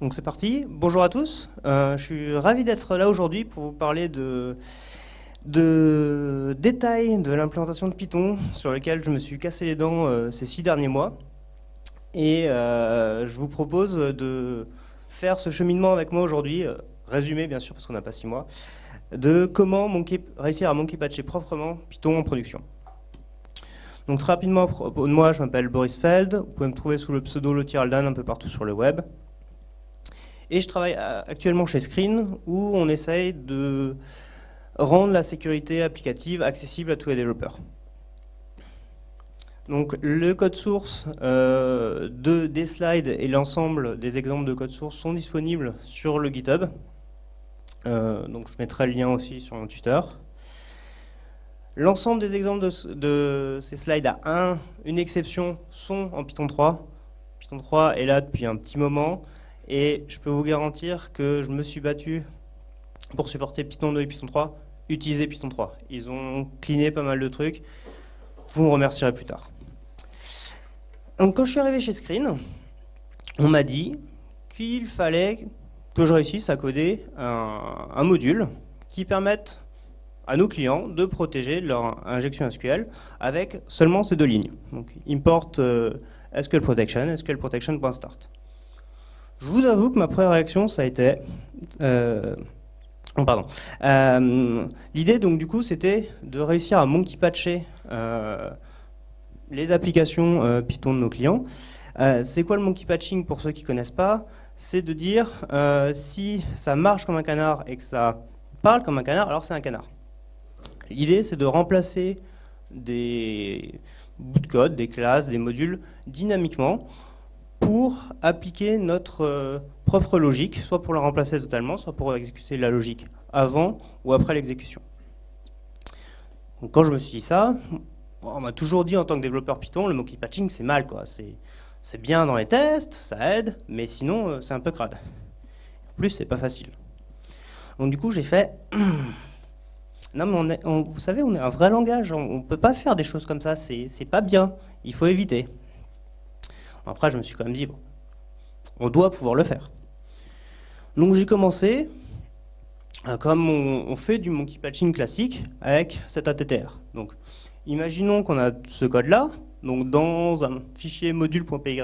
Donc c'est parti. Bonjour à tous. Euh, je suis ravi d'être là aujourd'hui pour vous parler de, détails de l'implémentation de Python sur lequel je me suis cassé les dents euh, ces six derniers mois. Et euh, je vous propose de faire ce cheminement avec moi aujourd'hui, résumé bien sûr parce qu'on n'a pas six mois, de comment réussir à monkey patcher proprement Python en production. Donc très rapidement, moi je m'appelle Boris Feld, vous pouvez me trouver sous le pseudo Lotiraldan un peu partout sur le web. Et je travaille euh, actuellement chez Screen, où on essaye de rendre la sécurité applicative accessible à tous les développeurs. Donc le code source euh, de, des slides et l'ensemble des exemples de code source sont disponibles sur le GitHub. Euh, donc je mettrai le lien aussi sur mon Twitter. L'ensemble des exemples de, de, ces slides à un, une exception sont en Python 3. Python 3 est là depuis un petit moment. Et je peux vous garantir que je me suis battu pour supporter Python 2 et Python 3, utiliser Python 3. Ils ont cleané pas mal de trucs. Vous me remercierez plus tard. Donc quand je suis arrivé chez Screen, on m'a dit qu'il fallait que je réussisse à coder un, module qui permette à nos clients de protéger leur injection SQL avec seulement ces deux lignes. Donc import euh, SQL protection, SQL protection.start. Je vous avoue que ma première réaction, ça a été... Euh, oh, pardon. Euh, l'idée, donc, du coup, c'était de réussir à monkey patcher euh, les applications Python de nos clients. c'est quoi le monkey patching pour ceux qui ne connaissent pas? C'est de dire si ça marche comme un canard et que ça parle comme un canard, alors c'est un canard. L'idée, c'est de remplacer des bouts de code, des classes, des modules dynamiquement pour appliquer notre euh, propre logique, soit pour la remplacer totalement, soit pour exécuter la logique avant ou après l'exécution. Quand je me suis dit ça, on m'a toujours dit en tant que développeur Python, le monkey patching c'est mal, quoi. C'est bien dans les tests, ça aide, mais sinon euh, c'est un peu crade. En plus, c'est pas facile. Donc du coup, j'ai fait... non mais vous savez, on est un vrai langage, on, ne peut pas faire des choses comme ça, c'est pas bien, il faut éviter. Après, je me suis quand même dit, bon, on doit pouvoir le faire. Donc j'ai commencé, euh, comme on, fait du monkey patching classique, avec cet ATTR. Donc, imaginons qu'on a ce code-là, donc dans un fichier module.py,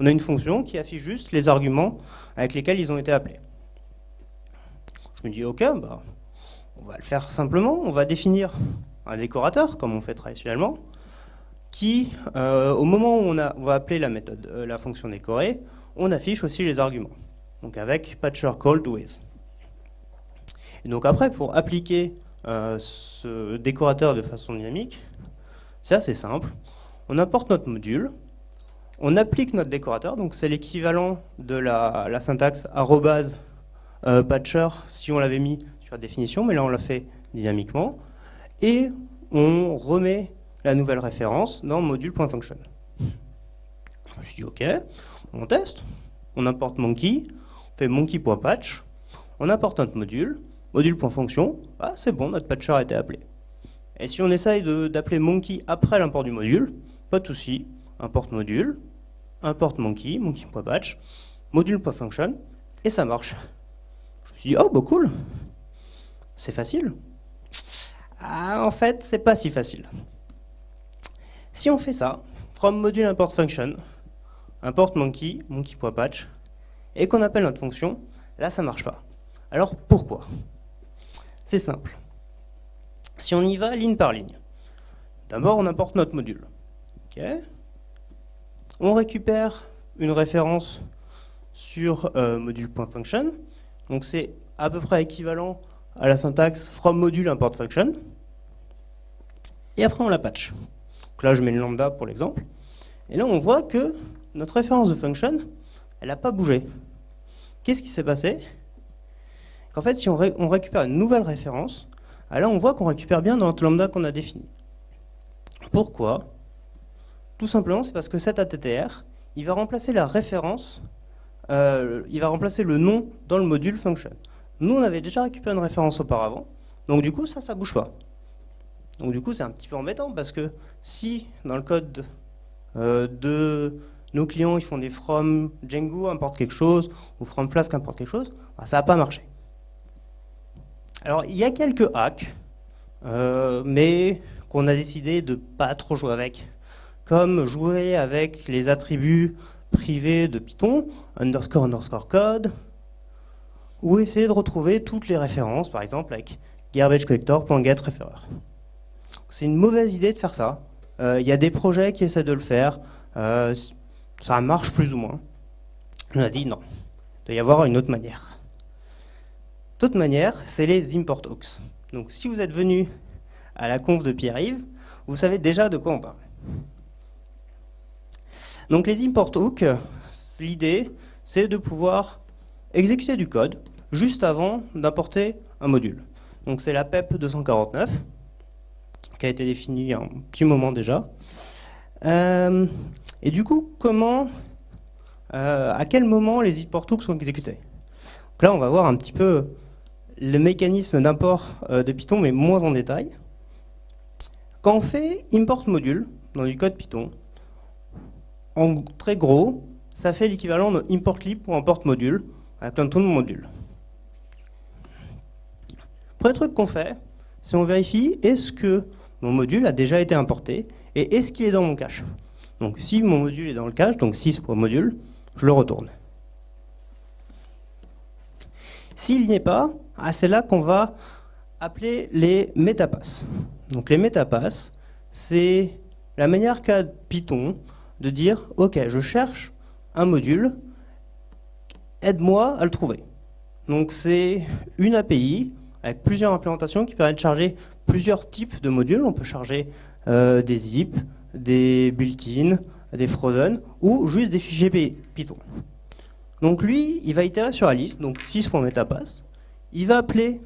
on a une fonction qui affiche juste les arguments avec lesquels ils ont été appelés. Je me dis, ok, bah, on va le faire simplement, on va définir un décorateur, comme on fait traditionnellement, qui, euh, au moment où on, va appeler la méthode, euh, la fonction décorée, on affiche aussi les arguments. Donc avec patcher called with. Et donc après, pour appliquer euh, ce décorateur de façon dynamique, c'est assez simple. On importe notre module, on applique notre décorateur, donc c'est l'équivalent de la, la, syntaxe arrobase patcher si on l'avait mis sur la définition, mais là on l'a fait dynamiquement, et on remet la nouvelle référence dans module.function. Je me suis dit, ok, on teste, on importe monkey, on fait monkey.patch, on importe notre module, module.function, ah, c'est bon, notre patcher a été appelé. Et si on essaye d'appeler monkey après l'import du module, pas de souci, importe module, importe monkey, monkey.patch, module.function, et ça marche. Je me suis dit, oh, bah cool, c'est facile. Ah, en fait, c'est pas si facile. Si on fait ça, from module import function, import monkey, monkey.patch, et qu'on appelle notre fonction, là ça marche pas. Alors pourquoi? C'est simple. Si on y va ligne par ligne, d'abord on importe notre module. On récupère une référence sur euh, module.function, donc c'est à peu près équivalent à la syntaxe from module import function, et après on la patch. Là, je mets le lambda pour l'exemple. Et là, on voit que notre référence de function, elle n'a pas bougé. Qu'est-ce qui s'est passé? Qu'en fait, si on, récupère une nouvelle référence, ah là, on voit qu'on récupère bien notre lambda qu'on a défini. Pourquoi? Tout simplement, c'est parce que cet ATTR, il va remplacer la référence, euh, il va remplacer le nom dans le module function. Nous, on avait déjà récupéré une référence auparavant, donc du coup, ça, ça bouge pas. Donc du coup, c'est un petit peu embêtant parce que si dans le code euh, de nos clients ils font des from Django importe quelque chose, ou from Flask importe quelque chose, bah, ça n'a pas marché. Alors il y a quelques hacks, euh, mais qu'on a décidé de pas trop jouer avec, comme jouer avec les attributs privés de Python, underscore underscore code, ou essayer de retrouver toutes les références, par exemple avec garbagecollector.getReferrer. C'est une mauvaise idée de faire ça. Euh, il y a des projets qui essaient de le faire. Euh, ça marche plus ou moins. On a dit non. Il doit y avoir une autre manière. Toute manière, c'est les import hooks. Donc si vous êtes venu à la conf de Pierre-Yves, vous savez déjà de quoi on parle. Donc les import hooks, l'idée, c'est de pouvoir exécuter du code juste avant d'importer un module. Donc c'est la PEP 249, qui a été définie il y a un petit moment déjà. Euh, et du coup, comment, euh, à quel moment les import hooks sont exécutés? Donc là, on va voir un petit peu le mécanisme d'import euh, de Python, mais moins en détail. Quand on fait import module dans du code Python, en très gros, ça fait l'équivalent de import lib pour import module, avec un ton de module. Premier truc qu'on fait, c'est on vérifie est-ce que mon module a déjà été importé et est-ce qu'il est dans mon cache? Donc si mon module est dans le cache, donc 6 pour module, je le retourne. S'il n'y est pas, ah, c'est là qu'on va appeler les métapasses. Donc les métapasses, c'est la manière qu'a Python de dire « Ok, je cherche un module, aide-moi à le trouver ». Donc c'est une API avec plusieurs implémentations qui permettent de charger plusieurs types de modules. On peut charger euh, des zip, des built-in, des frozen, ou juste des fichiers Python. Donc lui, il va itérer sur la liste, donc 6.metapass. Il va appeler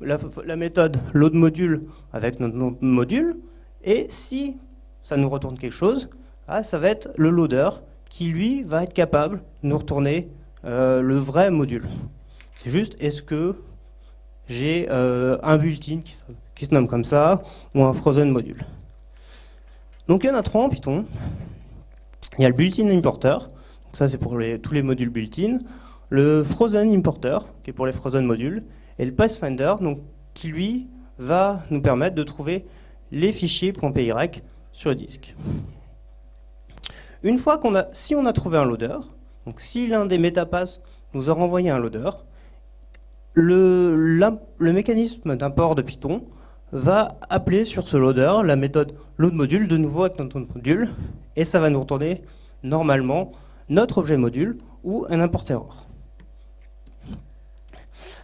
la, méthode loadModule avec notre module, et si ça nous retourne quelque chose, ah, ça va être le loader qui, lui, va être capable de nous retourner euh, le vrai module. C'est juste, est-ce que j'ai euh, un built-in qui, se nomme comme ça, ou un frozen module. Donc il y en a trois en Python. Il y a le built-in importer, ça c'est pour tous les modules built-in, le frozen importer, qui est pour les frozen modules, et le pathfinder, donc, qui lui va nous permettre de trouver les fichiers .py sur le disque. Une fois qu'on a, si on a trouvé un loader, donc si l'un des metapass nous a renvoyé un loader, le mécanisme d'import de Python va appeler sur ce loader la méthode loadModule de nouveau avec notre module et ça va nous retourner normalement notre objet module ou un import error.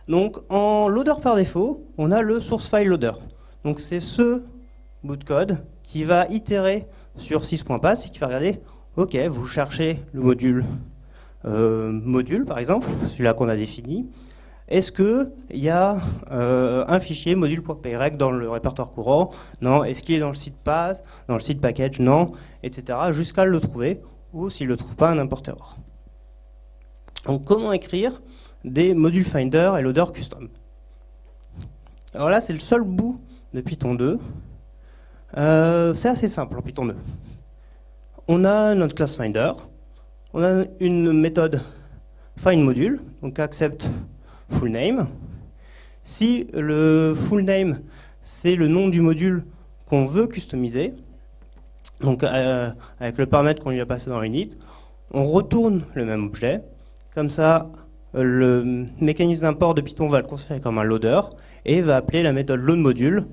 Donc en loader par défaut, on a le source file loader. Donc c'est ce bout de code qui va itérer sur 6.pass et qui va regarder, ok, vous cherchez le module euh, module par exemple, celui-là qu'on a défini, est-ce qu'il y a euh, un fichier module.pyrec dans le répertoire courant? Non. Est-ce qu'il est dans le site pass Dans le site package? Non. Etc. Jusqu'à le trouver, ou s'il ne le trouve pas, un error. Donc comment écrire des modules finder et loader custom? Alors là, c'est le seul bout de Python 2. Euh, c'est assez simple en Python 2. On a notre class finder, on a une méthode findModule, donc accept full name. Si le full name, c'est le nom du module qu'on veut customiser, donc euh, avec le paramètre qu'on lui a passé dans l'init, on retourne le même objet. Comme ça, le mécanisme d'import de Python va le considérer comme un loader et va appeler la méthode loadModule.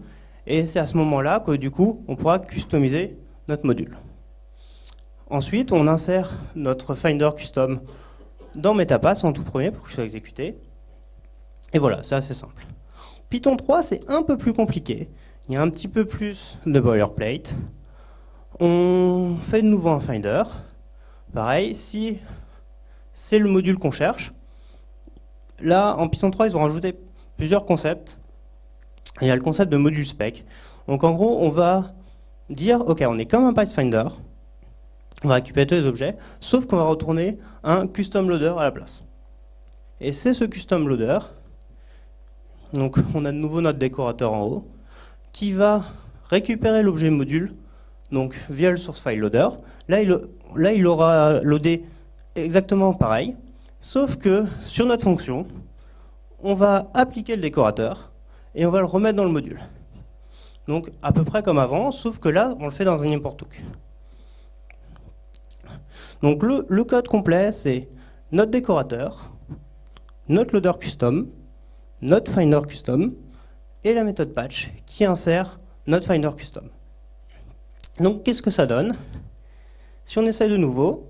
Et c'est à ce moment-là que du coup, on pourra customiser notre module. Ensuite, on insère notre Finder Custom dans MetaPass en tout premier pour qu'il soit exécuté. Et voilà, c'est assez simple. Python 3, c'est un peu plus compliqué. Il y a un petit peu plus de boilerplate. On fait de nouveau un finder. Pareil, si c'est le module qu'on cherche, là, en Python 3, ils ont rajouté plusieurs concepts. Il y a le concept de module spec. Donc en gros, on va dire, ok, on est comme un Pathfinder, on va récupérer tous les objets, sauf qu'on va retourner un custom loader à la place. Et c'est ce custom loader donc on a de nouveau notre décorateur en haut, qui va récupérer l'objet module donc via le source file loader. Là, il, aura loadé exactement pareil, sauf que sur notre fonction, on va appliquer le décorateur et on va le remettre dans le module. Donc à peu près comme avant, sauf que là, on le fait dans un import hook. Donc le code complet, c'est notre décorateur, notre loader custom, notre finder custom et la méthode patch qui insère notre finder custom. Donc qu'est-ce que ça donne? Si on essaye de nouveau,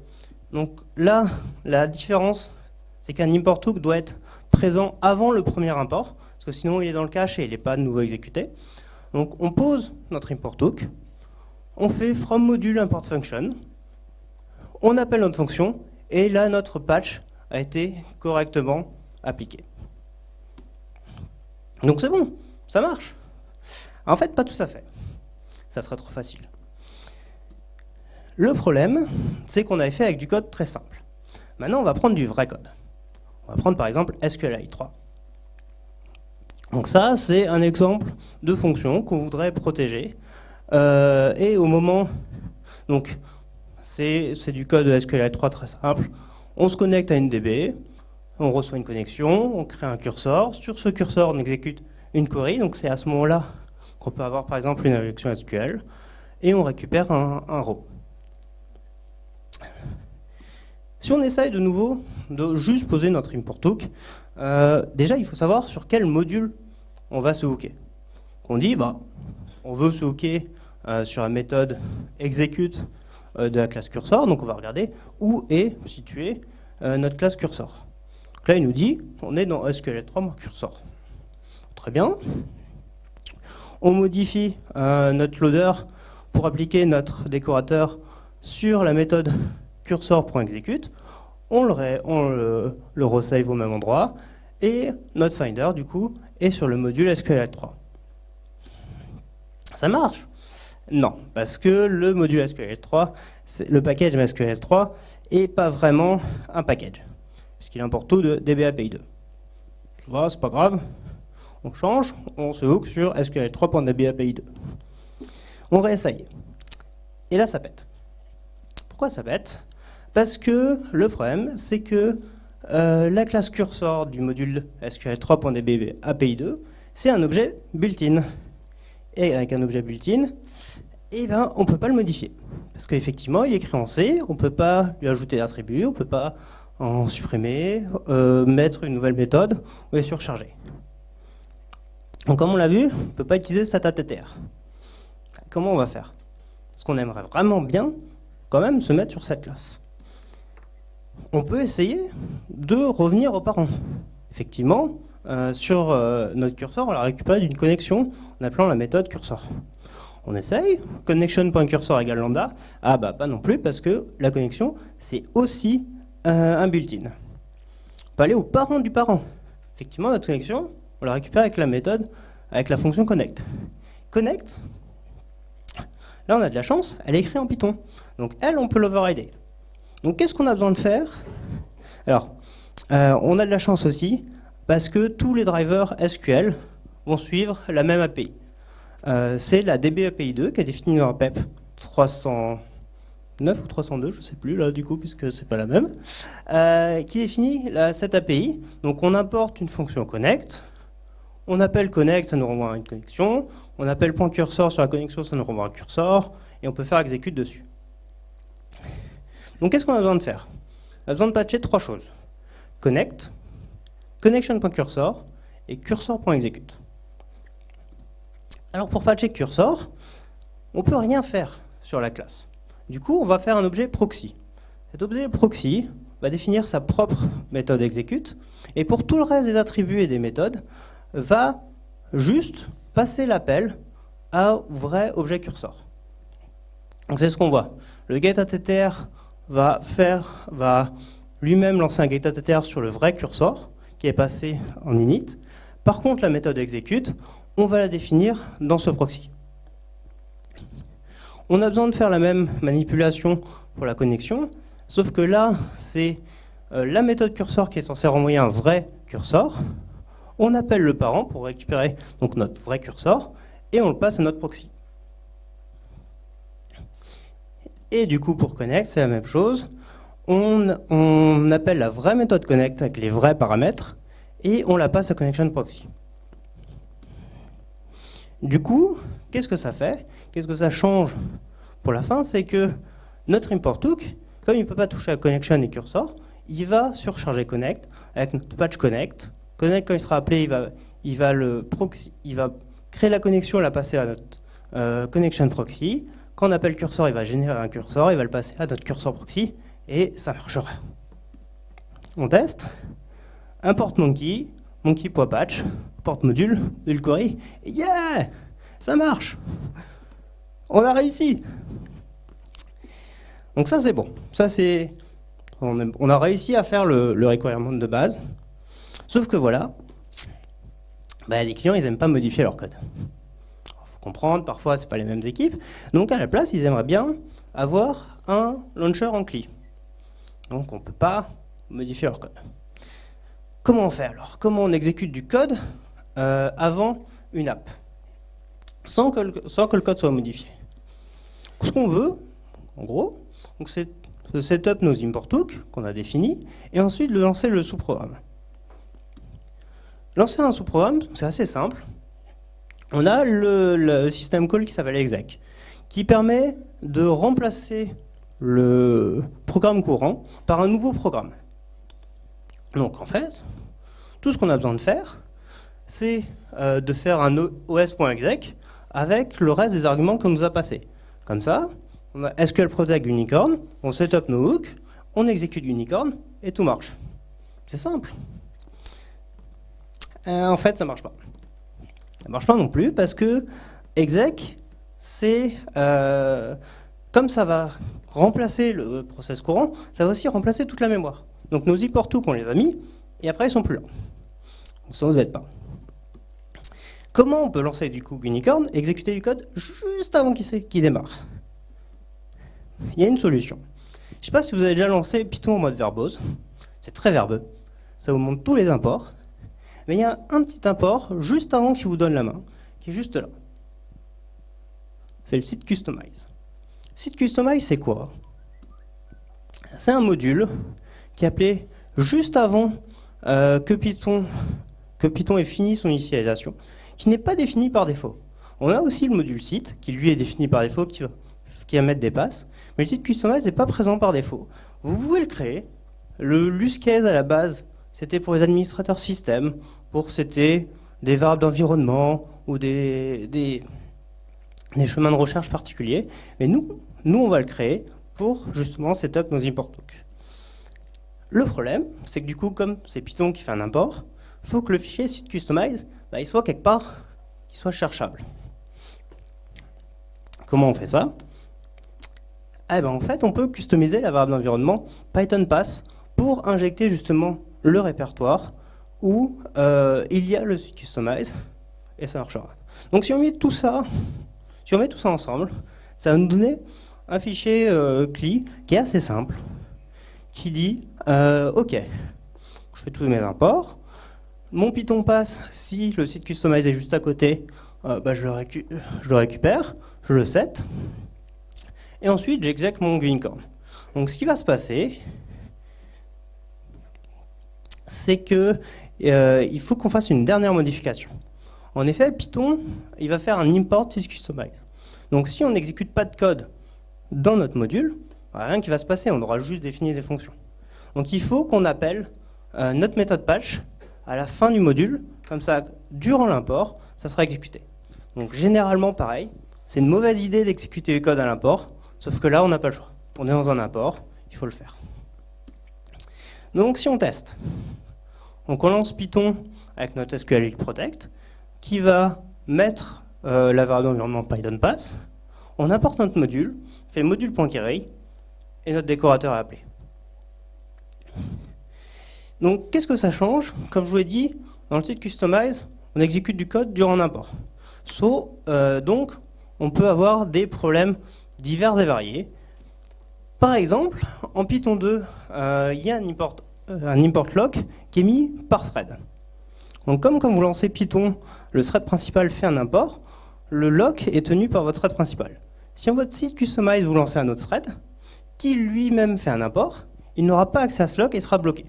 donc là, la différence, c'est qu'un import hook doit être présent avant le premier import, parce que sinon il est dans le cache et il n'est pas de nouveau exécuté. Donc on pose notre import hook, on fait from module import function, on appelle notre fonction, et là notre patch a été correctement appliqué. Donc c'est bon, ça marche. En fait, pas tout à fait. Ça serait trop facile. Le problème, c'est qu'on avait fait avec du code très simple. Maintenant, on va prendre du vrai code. On va prendre par exemple SQLite 3. Donc ça, c'est un exemple de fonction qu'on voudrait protéger. Euh, et au moment... Donc, c'est du code de SQLite 3 très simple. On se connecte à une DB, on reçoit une connexion, on crée un curseur. Sur ce curseur, on exécute une query. Donc c'est à ce moment-là qu'on peut avoir par exemple une injection SQL. Et on récupère un, row. Si on essaye de nouveau de juste poser notre import hook, euh, déjà il faut savoir sur quel module on va se hooker. On dit, bah, on veut se hooker euh, sur la méthode execute euh, de la classe cursor, donc on va regarder où est située notre classe cursor. Là il nous dit, on est dans SQL3 cursor. Très bien. On modifie notre loader pour appliquer notre décorateur sur la méthode cursor.execute, on, le, resave au même endroit, et notre finder, du coup, est sur le module SQLite3. Ça marche? Non, parce que le module SQLite3, le package MySQL3, est pas vraiment un package, puisqu'il importe tout de DBAPI2. Voilà, c'est pas grave, on change, on se hook sur SQL3.dbapi2. On réessaye. Et là, ça pète. Pourquoi ça pète? Parce que le problème, c'est que euh, la classe cursor du module SQL3.db API2, c'est un objet built-in. Et avec un objet built-in, eh ben, on ne peut pas le modifier. Parce qu'effectivement, il est écrit en C, on ne peut pas lui ajouter d'attributs, on ne peut pas en supprimer, euh, mettre une nouvelle méthode ou les surcharger. Donc comme on l'a vu, on ne peut pas utiliser SATATTR. Comment on va faire? Parce qu'on aimerait vraiment bien quand même se mettre sur cette classe on peut essayer de revenir aux parents. Effectivement, euh, sur euh, notre curseur, on l'a récupéré d'une connexion en appelant la méthode cursor. On essaye, connection.cursor égale lambda. Ah bah pas non plus parce que la connexion c'est aussi un built-in. On peut aller aux parents du parent. Effectivement, notre connexion, on la récupère avec la méthode, avec la fonction connect. Connect, là on a de la chance, elle est écrite en Python. Donc elle, on peut l'overrider. Donc qu'est-ce qu'on a besoin de faire? Alors, euh, on a de la chance aussi, parce que tous les drivers SQL vont suivre la même API. Euh, c'est la DB API 2 qui est définie dans PEP 309 ou 302, je ne sais plus là du coup, puisque c'est pas la même, euh, qui définit cette API. Donc on importe une fonction connect, on appelle connect, ça nous renvoie à une connexion, on appelle point sur la connexion, ça nous renvoie à un cursor, et on peut faire execute dessus. Donc qu'est-ce qu'on a besoin de faire? On a besoin de patcher trois choses. Connect, connection.cursor et cursor.execute. Alors pour patcher cursor, on ne peut rien faire sur la classe. Du coup, on va faire un objet proxy. Cet objet proxy va définir sa propre méthode execute, et pour tout le reste des attributs et des méthodes, va juste passer l'appel à vrai objet cursor. Donc c'est ce qu'on voit. Le getAttr va faire, lui-même lancer un getAttr sur le vrai cursor qui est passé en init. Par contre, la méthode execute, on va la définir dans ce proxy. On a besoin de faire la même manipulation pour la connexion, sauf que là, c'est euh, la méthode cursor qui est censée renvoyer un vrai cursor. On appelle le parent pour récupérer donc notre vrai cursor, et on le passe à notre proxy. Et du coup, pour connect, c'est la même chose. On, on, appelle la vraie méthode connect avec les vrais paramètres et on la passe à connection proxy. Du coup, qu'est-ce que ça fait? Qu'est-ce que ça change pour la fin C'est que notre import hook, comme il ne peut pas toucher à connection et cursor, il va surcharger connect avec notre patch connect. Connect, quand il sera appelé, il va, créer la connexion, la passer à notre euh, connection proxy. Quand on appelle cursor, il va générer un cursor, il va le passer à notre cursor proxy, et ça marchera. On teste. Import monkey, monkey.patch, porte module, module query, yeah Ça marche On a réussi Donc ça c'est bon. On, a réussi à faire le, requirement de base. Sauf que voilà, bah, les clients ils n'aiment pas modifier leur code comprendre, parfois c'est pas les mêmes équipes. Donc à la place, ils aimeraient bien avoir un launcher en CLI. Donc on ne peut pas modifier leur code. Comment on fait alors? Comment on exécute du code euh, avant une app? Sans que le code soit modifié Ce qu'on veut, en gros, c'est de setup nos import hooks qu'on a définis et ensuite de lancer le sous-programme. Lancer un sous-programme, c'est assez simple on a le, système call qui s'appelle exec, qui permet de remplacer le programme courant par un nouveau programme. Donc en fait, tout ce qu'on a besoin de faire, c'est euh, de faire un os.exec avec le reste des arguments qu'on nous a passés. Comme ça, on a SQL Protect Unicorn, on setup nos hooks, on exécute Unicorn et tout marche. C'est simple. Euh, en fait, ça marche pas. Ça marche pas non plus parce que exec, c'est euh, comme ça va remplacer le process courant, ça va aussi remplacer toute la mémoire. Donc nos import qu'on les a mis, et après ils sont plus là. Donc ça vous aide pas. Comment on peut lancer du coup Unicorn, exécuter du code juste avant qu'il démarre? Il y a une solution. Je ne sais pas si vous avez déjà lancé Python en mode verbose. C'est très verbeux. Ça vous montre tous les imports mais il y a un petit import juste avant qu'il vous donne la main, qui est juste là. C'est le site customize. Site customize, c'est quoi? C'est un module qui est appelé juste avant euh, que Python ait fini son initialisation, qui n'est pas défini par défaut. On a aussi le module site, qui lui est défini par défaut, qui va, qui mettre des passes, mais le site customize n'est pas présent par défaut. Vous pouvez le créer. Le case à la base, c'était pour les administrateurs système, pour c'était des variables d'environnement ou des, des, chemins de recherche particuliers. Mais nous, nous, on va le créer pour justement setup nos import hooks. Le problème, c'est que du coup, comme c'est Python qui fait un import, il faut que le fichier site customize, bah, il soit quelque part, qu'il soit cherchable. Comment on fait ça? Eh ben, En fait, on peut customiser la variable d'environnement Python pass pour injecter justement le répertoire où euh, il y a le customize et ça marchera. Donc si on met tout ça, si on met tout ça ensemble, ça va nous donner un fichier euh, CLI qui est assez simple, qui dit euh, OK, je fais tous mes imports, mon Python passe si le site customize est juste à côté, bah, je, le récupère, je le set, et ensuite j'exécute mon unicorn. Donc ce qui va se passer, c'est que euh, il faut qu'on fasse une dernière modification. En effet, Python, il va faire un import customize. Donc si on n'exécute pas de code dans notre module, bah, rien qui va se passer, on aura juste défini des fonctions. Donc il faut qu'on appelle euh, notre méthode patch à la fin du module, comme ça, durant l'import, ça sera exécuté. Donc généralement pareil, c'est une mauvaise idée d'exécuter le code à l'import, sauf que là on n'a pas le choix. On est dans un import, il faut le faire. Donc si on teste, on lance Python avec notre SQL Protect, qui va mettre euh, la variable d'environnement Python pass, on apporte notre module, fait module.query, et notre décorateur est appelé. Donc qu'est-ce que ça change Comme je vous l'ai dit, dans le site Customize, on exécute du code durant l'import. So, euh, donc, on peut avoir des problèmes divers et variés. Par exemple, en Python 2, euh, il y a un import euh, un import lock qui est mis par thread. Donc comme quand vous lancez Python, le thread principal fait un import, le lock est tenu par votre thread principal. Si en votre site customize vous lancez un autre thread, qui lui-même fait un import, il n'aura pas accès à ce lock et sera bloqué.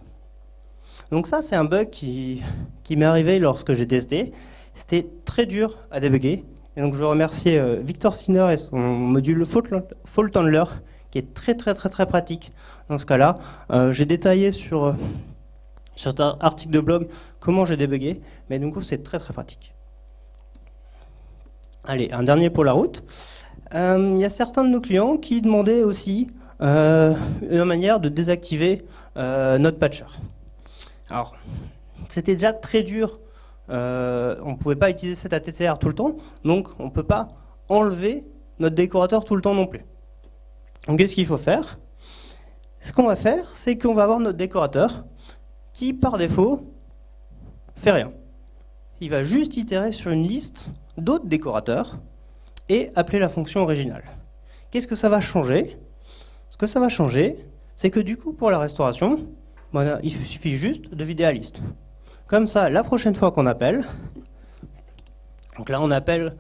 Donc ça, c'est un bug qui, m'est arrivé lorsque j'ai testé. C'était très dur à débugger. Et donc je veux remercier euh, Victor Sinner et son module Fault Handler, qui est très très très très pratique dans ce cas-là. Euh, j'ai détaillé sur, euh, sur cet article de blog comment j'ai débugué, mais du coup c'est très très pratique. Allez, un dernier pour la route. Il y a certains de nos clients qui demandaient aussi une manière de désactiver notre patcher. Alors, c'était déjà très dur euh, on ne pouvait pas utiliser cet ATTR tout le temps, donc on ne peut pas enlever notre décorateur tout le temps non plus. Donc qu'est-ce qu'il faut faire? Ce qu'on va faire, c'est qu'on va avoir notre décorateur qui, par défaut, fait rien. Il va juste itérer sur une liste d'autres décorateurs et appeler la fonction originale. Qu'est-ce que ça va changer? Ce que ça va changer, c'est que du coup, pour la restauration, il suffit juste de vider la liste. Comme ça, la prochaine fois qu'on appelle, donc là on appelle,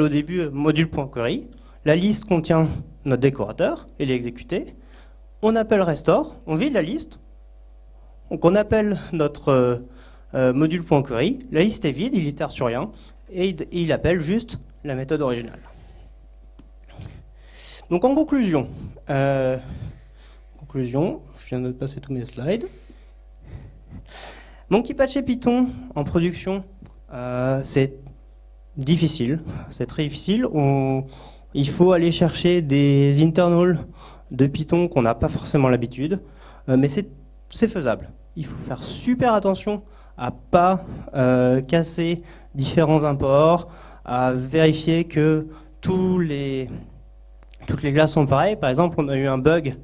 au début module.query, la liste contient notre décorateur, il est exécuté, on appelle restore, on vide la liste, donc on appelle notre euh, euh, module.query, la liste est vide, il itère sur rien, et il, appelle juste la méthode originale. Donc en conclusion, euh, conclusion, je viens de passer tous mes slides. Monkey Patch et Python en production, euh, c'est difficile, c'est très difficile. il faut aller chercher des internals de Python qu'on n'a pas forcément l'habitude, euh, mais c'est faisable. Il faut faire super attention à pas euh, casser différents imports, à vérifier que toutes les classes sont pareilles. Par exemple, on a eu un bug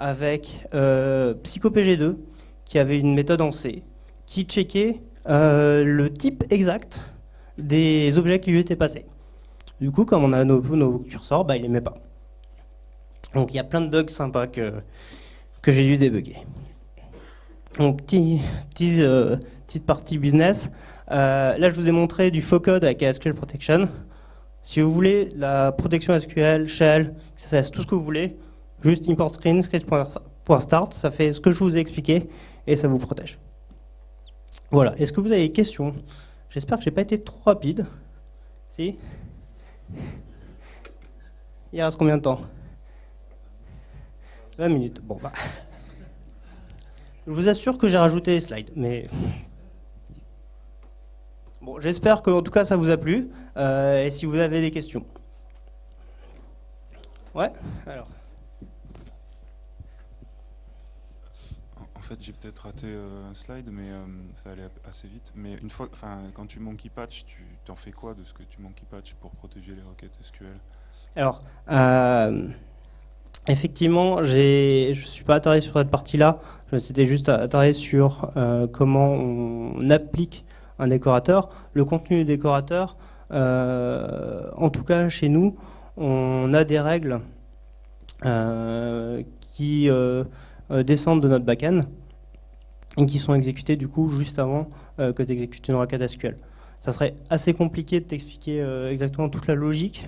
avec PsychoPG2 qui avait une méthode en C qui checkait euh, le type exact des objets qui lui étaient passés. Du coup, comme on a nos, curseurs, bah, il les met pas. Donc il y a plein de bugs sympas que, que j'ai dû débugger. Donc euh, petite partie business. Euh, là, je vous ai montré du faux code avec SQL Protection. Si vous voulez la protection SQL, Shell, CSS, tout ce que vous voulez, juste import screen, script.start, ça fait ce que je vous ai expliqué et ça vous protège. Voilà, est-ce que vous avez des questions? J'espère que je n'ai pas été trop rapide. Si? Il reste combien de temps? 20 minutes. Bon, bah. Je vous assure que j'ai rajouté les slides, mais... Bon, j'espère qu'en tout cas ça vous a plu. Euh, et si vous avez des questions. Ouais, alors. Fait, j'ai peut-être raté euh, un slide, mais euh, ça allait assez vite. Mais une fois, enfin, quand tu monkey patch, tu t'en fais quoi de ce que tu monkey patch pour protéger les requêtes SQL Alors, euh, effectivement, je suis pas attardé sur cette partie-là. C'était juste attardé sur comment on applique un décorateur. Le contenu du décorateur, en tout cas chez nous, on a des règles qui descendent de notre backend et qui sont exécutés du coup juste avant euh, que tu exécutes une requête SQL. Ça serait assez compliqué de t'expliquer euh, exactement toute la logique,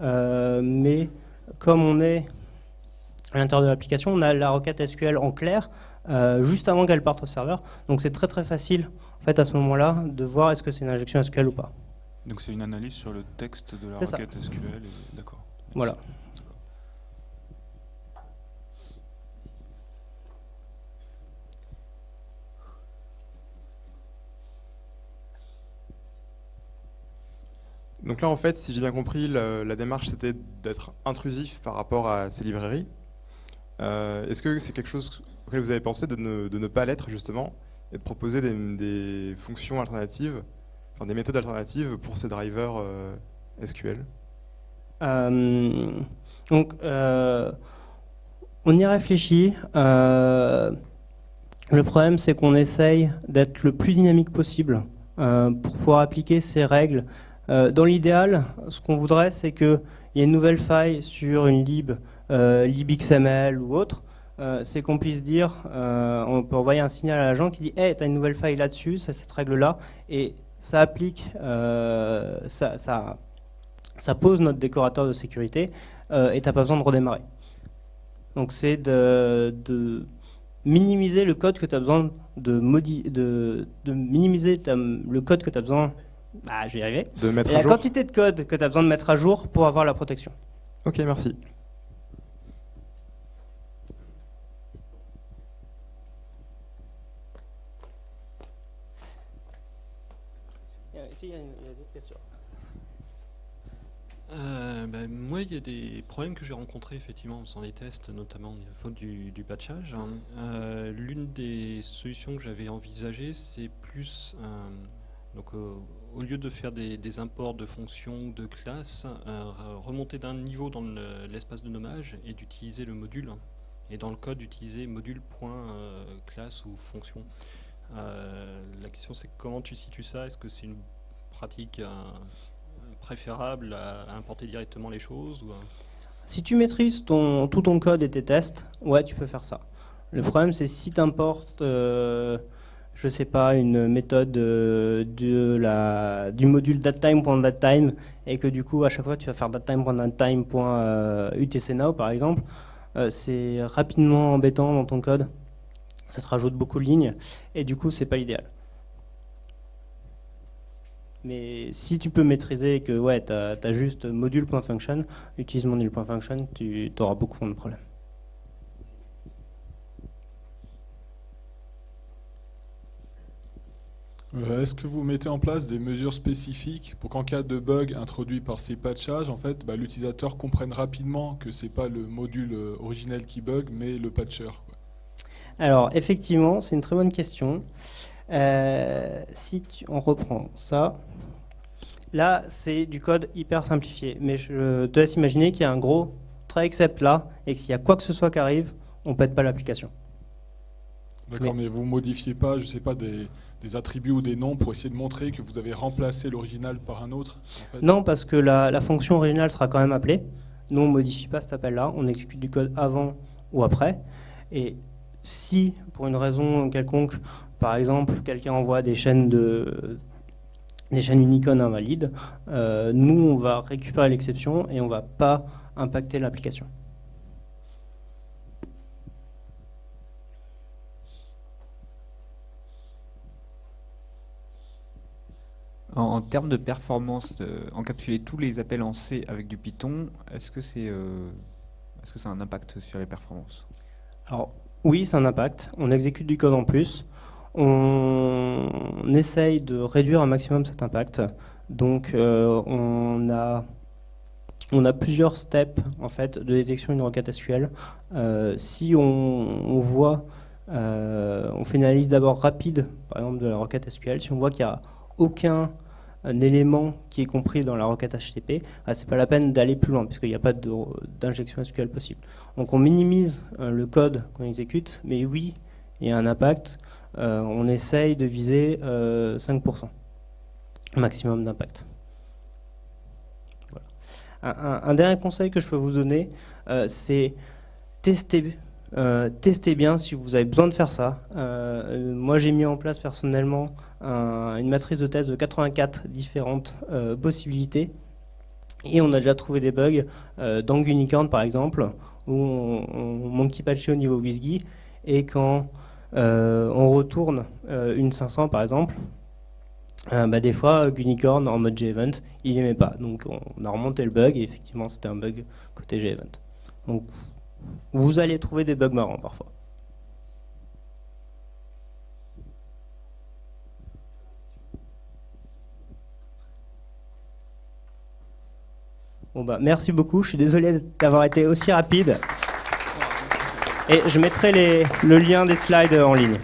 euh, mais comme on est à l'intérieur de l'application, on a la requête SQL en clair juste avant qu'elle parte au serveur. Donc c'est très très facile en fait à ce moment-là de voir est-ce que c'est une injection SQL ou pas. Donc c'est une analyse sur le texte de la requête SQL. D'accord. Voilà. Donc là, en fait, si j'ai bien compris, la démarche, c'était d'être intrusif par rapport à ces librairies. Euh, est-ce que c'est quelque chose auquel vous avez pensé de ne, pas l'être, justement, et de proposer des, fonctions alternatives, des méthodes alternatives pour ces drivers euh, SQL euh, Donc, on y réfléchit. le problème, c'est qu'on essaye d'être le plus dynamique possible pour pouvoir appliquer ces règles dans l'idéal, ce qu'on voudrait, c'est qu'il y ait une nouvelle faille sur une lib, euh, libxml ou autre, euh, c'est qu'on puisse dire, on peut envoyer un signal à l'agent qui dit Hey, tu as une nouvelle faille là-dessus, c'est cette règle-là, et ça applique, ça, pose notre décorateur de sécurité, et tu n'as pas besoin de redémarrer. Donc c'est de, de, minimiser le code que tu as besoin de, de, de minimiser le code que tu as besoin, bah, je vais y arriver, de mettre et à la jour. quantité de code que tu as besoin de mettre à jour pour avoir la protection. Ok, merci. Ici, il y a, d'autres questions. Euh, ben, moi, il y a des problèmes que j'ai rencontrés effectivement en faisant les tests, notamment à faute du, du patchage. Euh, L'une des solutions que j'avais envisagées, c'est plus, euh, donc, au lieu de faire des, imports de fonctions, de classes, euh, remonter d'un niveau dans l'espace de nommage et d'utiliser le module. Et dans le code, d'utiliser module.classe ou fonction. Euh, la question c'est comment tu situes ça? Est-ce que c'est une pratique euh, préférable à, importer directement les choses ou. Si tu maîtrises tout ton code et tes tests, ouais, tu peux faire ça. Le problème, c'est si tu importes, euh, je sais pas, une méthode de, de la, du module datetime.datetime et que du coup, à chaque fois, tu vas faire datetime.datetime.utcnow par exemple, euh, c'est rapidement embêtant dans ton code. Ça te rajoute beaucoup de lignes et du coup, c'est pas l'idéal. Mais si tu peux maîtriser que ouais, tu as, juste module.function, utilise module.function, tu auras beaucoup moins de problèmes. Euh, Est-ce que vous mettez en place des mesures spécifiques pour qu'en cas de bug introduit par ces patchages, en fait, bah, l'utilisateur comprenne rapidement que c'est pas le module euh, originel qui bug, mais le patcher quoi? Alors, effectivement, c'est une très bonne question. Euh, si tu, on reprend ça, là, c'est du code hyper simplifié. Mais je te laisse imaginer qu'il y a un gros try except là, et que s'il y a quoi que ce soit qui arrive, on ne pète pas l'application. D'accord, mais, mais, vous modifiez pas, je sais pas, des, des, attributs ou des noms pour essayer de montrer que vous avez remplacé l'original par un autre. Non, parce que la, la, fonction originale sera quand même appelée. Nous, on ne modifie pas cet appel-là, on exécute du code avant ou après. Et si, pour une raison quelconque, par exemple, quelqu'un envoie des chaînes de des chaînes Unicode invalides, euh, nous, on va récupérer l'exception et on ne va pas impacter l'application. En, termes de performance, encapsuler tous les appels en C avec du Python, est-ce que c'est euh, est-ce ça a un impact sur les performances? Alors, oui, c'est un impact. On exécute du code en plus. On, essaye de réduire un maximum cet impact. Donc, euh, on, a, on a plusieurs steps en fait, de détection d'une requête SQL. Euh, si on, on voit, on fait une analyse d'abord rapide, par exemple, de la requête SQL, si on voit qu'il n'y a aucun un élément qui est compris dans la requête HTTP, ah, c'est pas la peine d'aller plus loin, puisqu'il n'y a pas d'injection SQL possible. Donc on minimise euh, le code qu'on exécute, mais oui, il y a un impact. Euh, on essaye de viser euh, 5% maximum d'impact. Voilà. Un, dernier conseil que je peux vous donner, euh, c'est tester euh, testez bien si vous avez besoin de faire ça. Euh, moi, j'ai mis en place personnellement un, une matrice de test de 84 différentes euh, possibilités. Et on a déjà trouvé des bugs dans Unicorn, par exemple, où on, on monkey patché au niveau WSGI. Et quand on retourne une 500, par exemple, bah, des fois, Unicorn en mode G-Event, il n'aimait pas. Donc, on a remonté le bug et effectivement, c'était un bug côté G-Event. Donc, vous allez trouver des bugs marrants parfois. Bon bah merci beaucoup, je suis désolé d'avoir été aussi rapide. Et je mettrai le lien des slides en ligne.